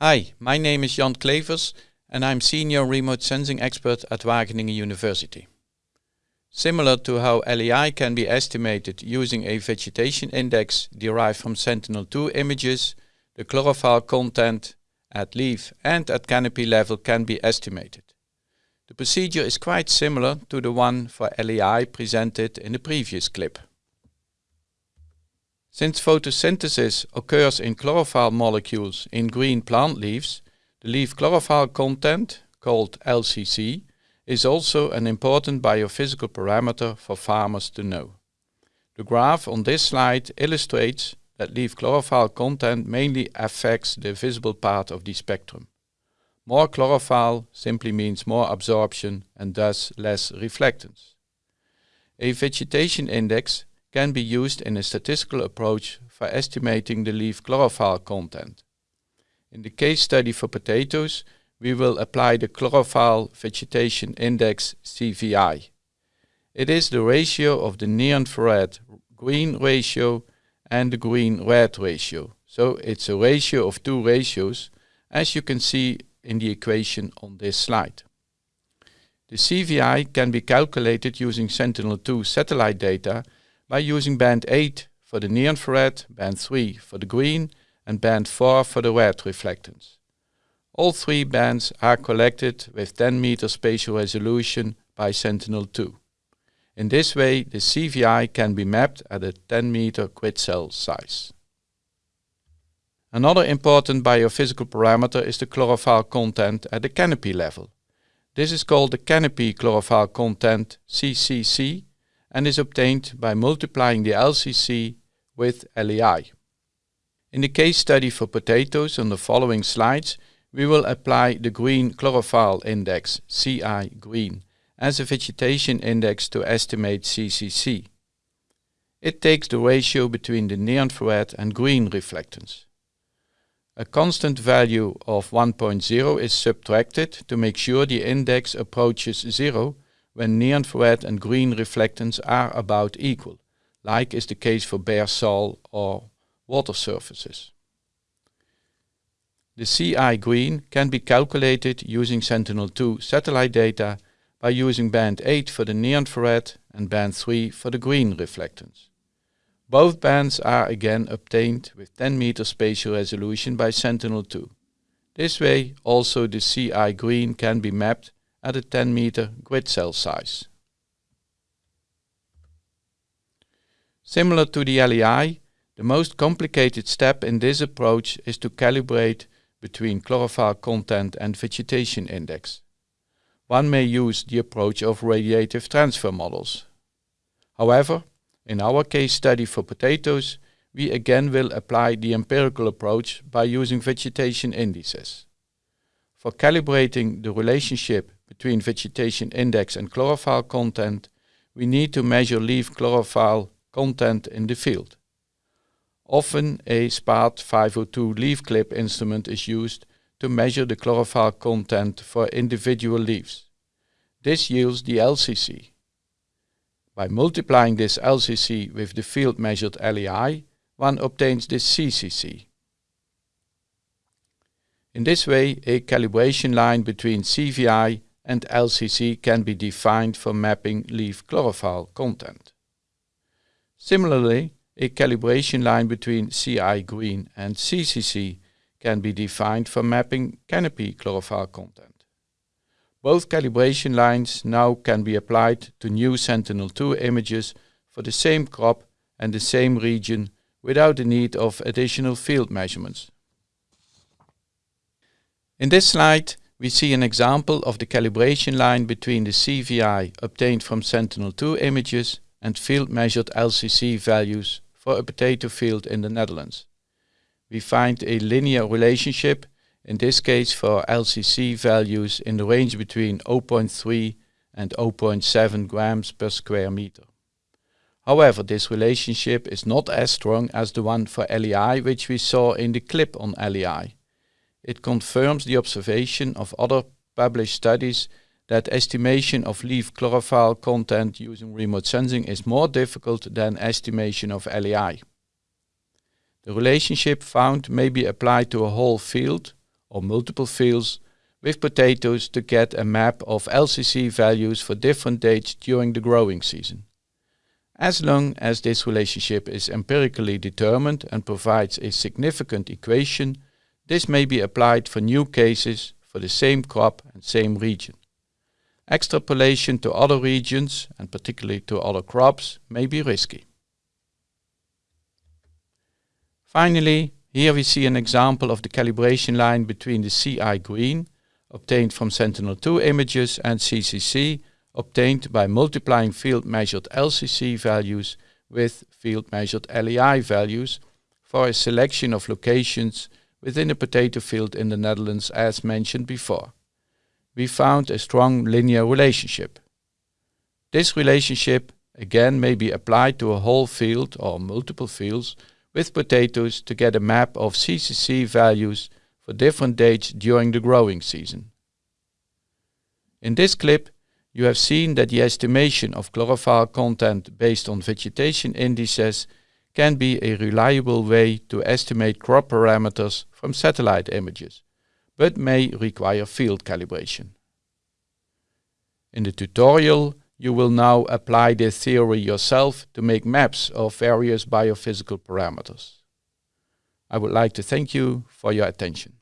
Hi, my name is Jan Clevers and I'm Senior Remote Sensing Expert at Wageningen University. Similar to how LAI can be estimated using a vegetation index derived from Sentinel-2 images, the chlorophyll content at leaf and at canopy level can be estimated. The procedure is quite similar to the one for LAI presented in the previous clip. Since photosynthesis occurs in chlorophyll molecules in green plant leaves, the leaf chlorophyll content, called LCC, is also an important biophysical parameter for farmers to know. The graph on this slide illustrates that leaf chlorophyll content mainly affects the visible part of the spectrum. More chlorophyll simply means more absorption and thus less reflectance. A vegetation index can be used in a statistical approach for estimating the leaf chlorophyll content. In the case study for potatoes, we will apply the chlorophyll vegetation index CVI. It is the ratio of the near-infrared green ratio and the green-red ratio. So it's a ratio of two ratios, as you can see in the equation on this slide. The CVI can be calculated using Sentinel-2 satellite data by using band 8 for the near-infrared, band 3 for the green and band 4 for the red reflectance. All three bands are collected with 10 meter spatial resolution by Sentinel-2. In this way, the CVI can be mapped at a 10 meter grid cell size. Another important biophysical parameter is the chlorophyll content at the canopy level. This is called the canopy chlorophyll content CCC and is obtained by multiplying the LCC with LAI. In the case study for potatoes on the following slides, we will apply the green chlorophyll index, CI green, as a vegetation index to estimate CCC. It takes the ratio between the near-infrared and green reflectance. A constant value of 1.0 is subtracted to make sure the index approaches zero when near-infrared and green reflectance are about equal, like is the case for bare soil or water surfaces. The CI green can be calculated using Sentinel-2 satellite data by using band 8 for the near-infrared and band 3 for the green reflectance. Both bands are again obtained with 10 meter spatial resolution by Sentinel-2. This way also the CI green can be mapped at a 10 meter grid cell size. Similar to the LAI, the most complicated step in this approach is to calibrate between chlorophyll content and vegetation index. One may use the approach of radiative transfer models. However, in our case study for potatoes, we again will apply the empirical approach by using vegetation indices. For calibrating the relationship between vegetation index and chlorophyll content, we need to measure leaf chlorophyll content in the field. Often a SPAD 502 leaf clip instrument is used to measure the chlorophyll content for individual leaves. This yields the LCC. By multiplying this LCC with the field measured LAI, one obtains this CCC. In this way, a calibration line between CVI and LCC can be defined for mapping leaf chlorophyll content. Similarly, a calibration line between CI green and CCC can be defined for mapping canopy chlorophyll content. Both calibration lines now can be applied to new Sentinel-2 images for the same crop and the same region without the need of additional field measurements. In this slide, we see an example of the calibration line between the CVI obtained from Sentinel-2 images and field measured LCC values for a potato field in the Netherlands. We find a linear relationship, in this case for LCC values in the range between 0.3 and 0.7 grams per square meter. However, this relationship is not as strong as the one for LAI which we saw in the clip on LAI. It confirms the observation of other published studies that estimation of leaf chlorophyll content using remote sensing is more difficult than estimation of LAI. The relationship found may be applied to a whole field or multiple fields with potatoes to get a map of LCC values for different dates during the growing season. As long as this relationship is empirically determined and provides a significant equation, this may be applied for new cases for the same crop and same region. Extrapolation to other regions, and particularly to other crops, may be risky. Finally, here we see an example of the calibration line between the CI green, obtained from Sentinel-2 images, and CCC, obtained by multiplying field-measured LCC values with field-measured LAI values for a selection of locations within a potato field in the Netherlands as mentioned before. We found a strong linear relationship. This relationship again may be applied to a whole field or multiple fields with potatoes to get a map of CCC values for different dates during the growing season. In this clip, you have seen that the estimation of chlorophyll content based on vegetation indices can be a reliable way to estimate crop parameters from satellite images, but may require field calibration. In the tutorial, you will now apply this theory yourself to make maps of various biophysical parameters. I would like to thank you for your attention.